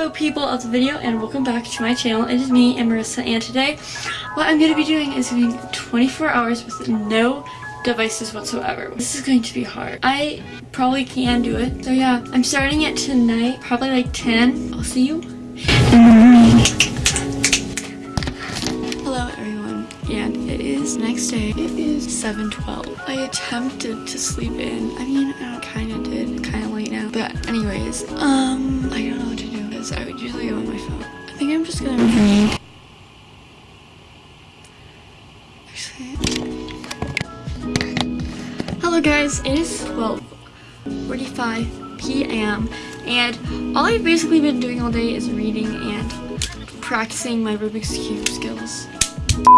Hello people of the video and welcome back to my channel. It is me and Marissa and today what I'm going to be doing is doing 24 hours with no devices whatsoever. This is going to be hard. I probably can do it. So yeah, I'm starting it tonight, probably like 10. I'll see you Hello everyone and it is next day. It is 7.12. I attempted to sleep in. I mean, I kind of did. Kind of late now. But anyways, um, I don't know what to do because I would usually go on my phone. I think I'm just gonna read. Hello guys, it is 12.45 p.m. and all I've basically been doing all day is reading and practicing my Rubik's Cube skills.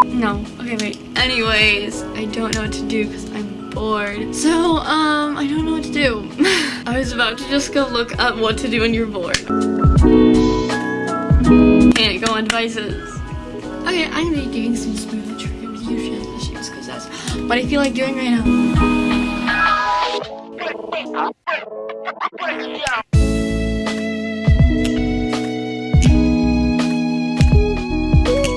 No, okay wait. Anyways, I don't know what to do because I'm bored. So, um, I don't know what to do. I was about to just go look up what to do when you're bored. And go on devices. Okay, I'm gonna be doing some smooth transitions because that's what I feel like doing right now.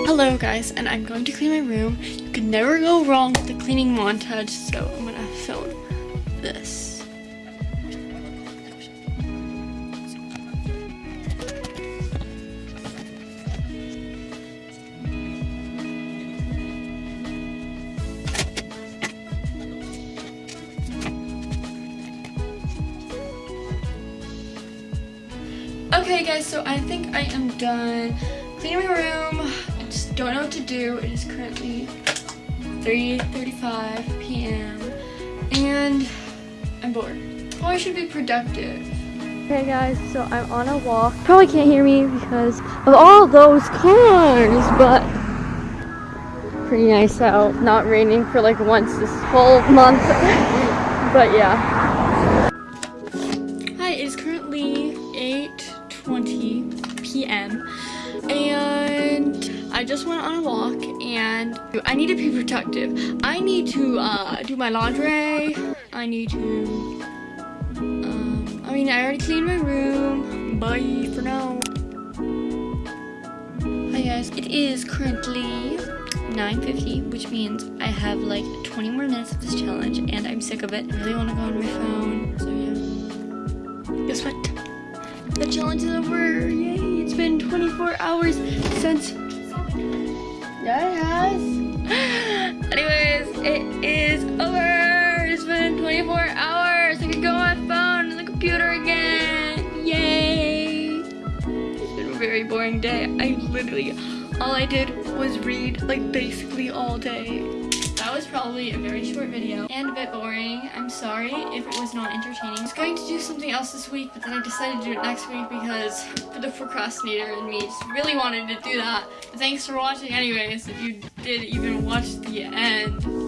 Hello guys, and I'm going to clean my room. You can never go wrong with the cleaning montage, so I'm gonna film this. Okay guys, so I think I am done cleaning my room. I just don't know what to do. It is currently 3.35 p.m. and I'm bored. Oh, I should be productive. Okay guys, so I'm on a walk. Probably can't hear me because of all those cars, but pretty nice out. Not raining for like once this whole month. but yeah. It is currently 8.20 p.m. and I just went on a walk and I need to be productive. I need to uh, do my laundry. I need to, um, I mean, I already cleaned my room. Bye for now. Hi guys, it is currently 9.50, which means I have like 20 more minutes of this challenge and I'm sick of it. I really want to go on my phone, so. Guess what? The challenge is over. Yay, it's been 24 hours since... Yeah, it has. Anyways, it is over. It's been 24 hours. I can go on my phone and the computer again. Yay. It's been a very boring day. I literally, all I did was read like basically all day was probably a very short video and a bit boring. I'm sorry if it was not entertaining. I was going to do something else this week, but then I decided to do it next week because for the procrastinator in me just really wanted to do that. But thanks for watching anyways, if you did even watch the end.